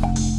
Bye.